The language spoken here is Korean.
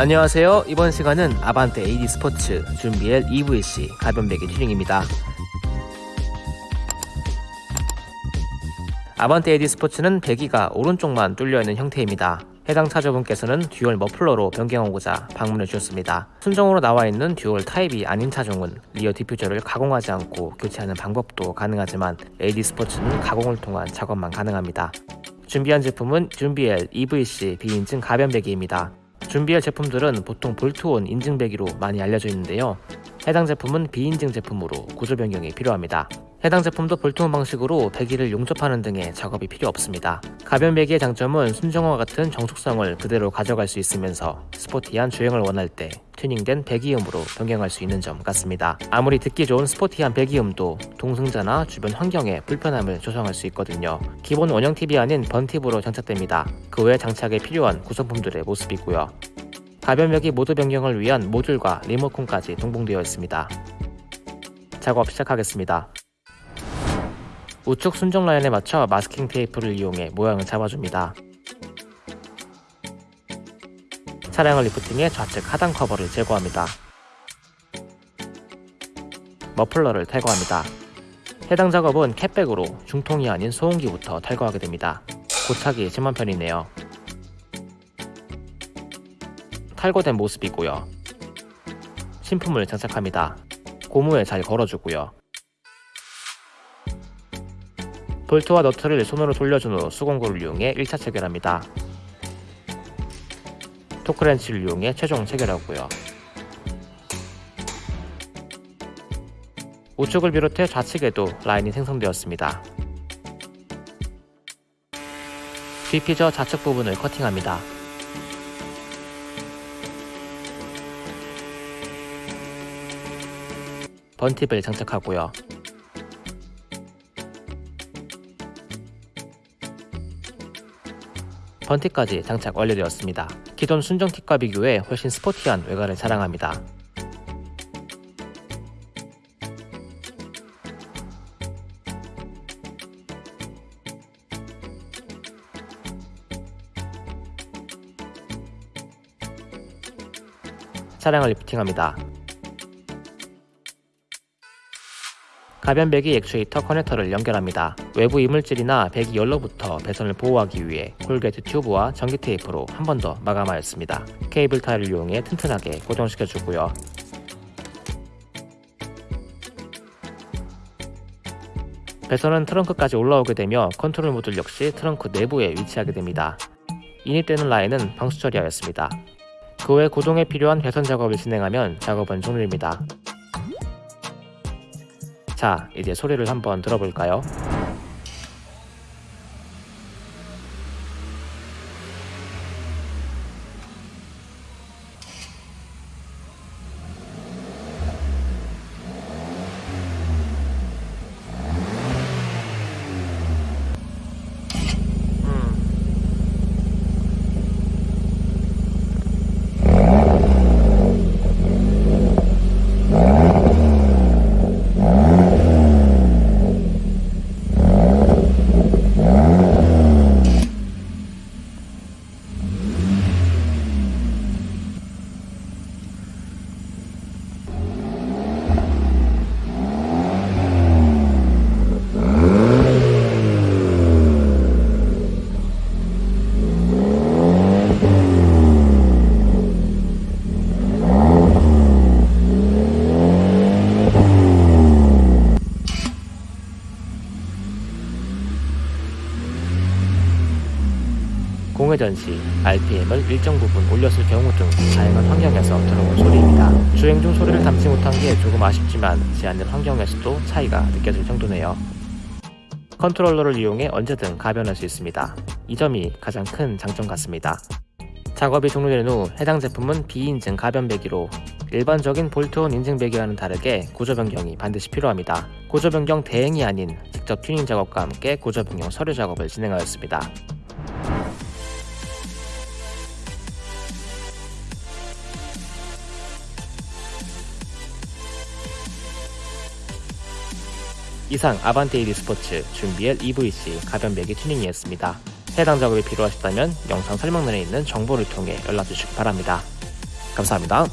안녕하세요. 이번 시간은 아반떼 AD 스포츠 준비엘 EVC 가변배기 튜닝입니다. 아반떼 AD 스포츠는 배기가 오른쪽만 뚫려있는 형태입니다. 해당 차주분께서는 dual 머플러로 변경하고자 방문해 주셨습니다. 순정으로 나와있는 dual 타입이 아닌 차종은 rear diffuser를 가공하지 않고 교체하는 방법도 가능하지만 AD 스포츠는 가공을 통한 작업만 가능합니다. 준비한 제품은 준비엘 EVC 비인증 가변배기입니다. 준비할 제품들은 보통 볼트온 인증배기로 많이 알려져 있는데요. 해당 제품은 비인증 제품으로 구조 변경이 필요합니다. 해당 제품도 볼트온 방식으로 배기를 용접하는 등의 작업이 필요 없습니다. 가변 배기의 장점은 순정과 같은 정숙성을 그대로 가져갈 수 있으면서 스포티한 주행을 원할 때 튜닝된 배기음으로 변경할 수 있는 점 같습니다. 아무리 듣기 좋은 스포티한 배기음도 동승자나 주변 환경에 불편함을 조성할 수 있거든요. 기본 원형 팁이 아닌 번팁으로 장착됩니다. 그 외 장착에 필요한 구성품들의 모습이고요. 가변배기 모드 변경을 위한 모듈과 리모컨까지 동봉되어 있습니다. 작업 시작하겠습니다. 우측 순정 라인에 맞춰 마스킹 테이프를 이용해 모양을 잡아줍니다. 차량을 리프팅해 좌측 하단 커버를 제거합니다. 머플러를 탈거합니다. 해당 작업은 cat-back으로 중통이 아닌 소음기부터 탈거하게 됩니다. 고착이 심한 편이네요. 탈거된 모습이고요. 신품을 장착합니다. 고무에 잘 걸어주고요. 볼트와 너트를 손으로 돌려준 후 수공구를 이용해 1차 체결합니다. 토크렌치를 이용해 최종 체결하고요. 우측을 비롯해 좌측에도 라인이 생성되었습니다. 뒤피저 좌측 부분을 커팅합니다. 번팁을 장착하고요. 번팁까지 장착 완료되었습니다. 기존 순정 팁과 비교해 훨씬 스포티한 외관을 자랑합니다. 차량을 리프팅합니다. 가변 배기 액추에이터 커넥터를 연결합니다. 외부 이물질이나 배기 열로부터 배선을 보호하기 위해 corrugate 튜브와 전기 테이프로 한 번 더 마감하였습니다. 케이블 타이를 이용해 튼튼하게 고정시켜주고요. 배선은 트렁크까지 올라오게 되며 컨트롤 모듈 역시 트렁크 내부에 위치하게 됩니다. 인입되는 라인은 방수 처리하였습니다. 그외 구동에 필요한 배선 작업을 진행하면 작업은 종료입니다. 자, 이제 소리를 한번 들어볼까요? 공 회전 시 RPM을 일정 부분 올렸을 경우 등 다양한 환경에서 들어본 소리입니다. 주행 중 소리를 담지 못한 게 조금 아쉽지만 제한된 환경에서도 차이가 느껴질 정도네요. 컨트롤러를 이용해 언제든 가변할 수 있습니다. 이 점이 가장 큰 장점 같습니다. 작업이 종료된 후 해당 제품은 비인증 가변 배기로 일반적인 bolt-on 인증 배기와는 다르게 구조 변경이 반드시 필요합니다. 구조 변경 대행이 아닌 직접 튜닝 작업과 함께 구조 변경 서류 작업을 진행하였습니다. 이상 아반떼이리 스포츠 준비엘 EVC 가변배기 튜닝이었습니다. 해당 작업이 필요하시다면 영상 설명란에 있는 정보를 통해 연락주시기 바랍니다. 감사합니다.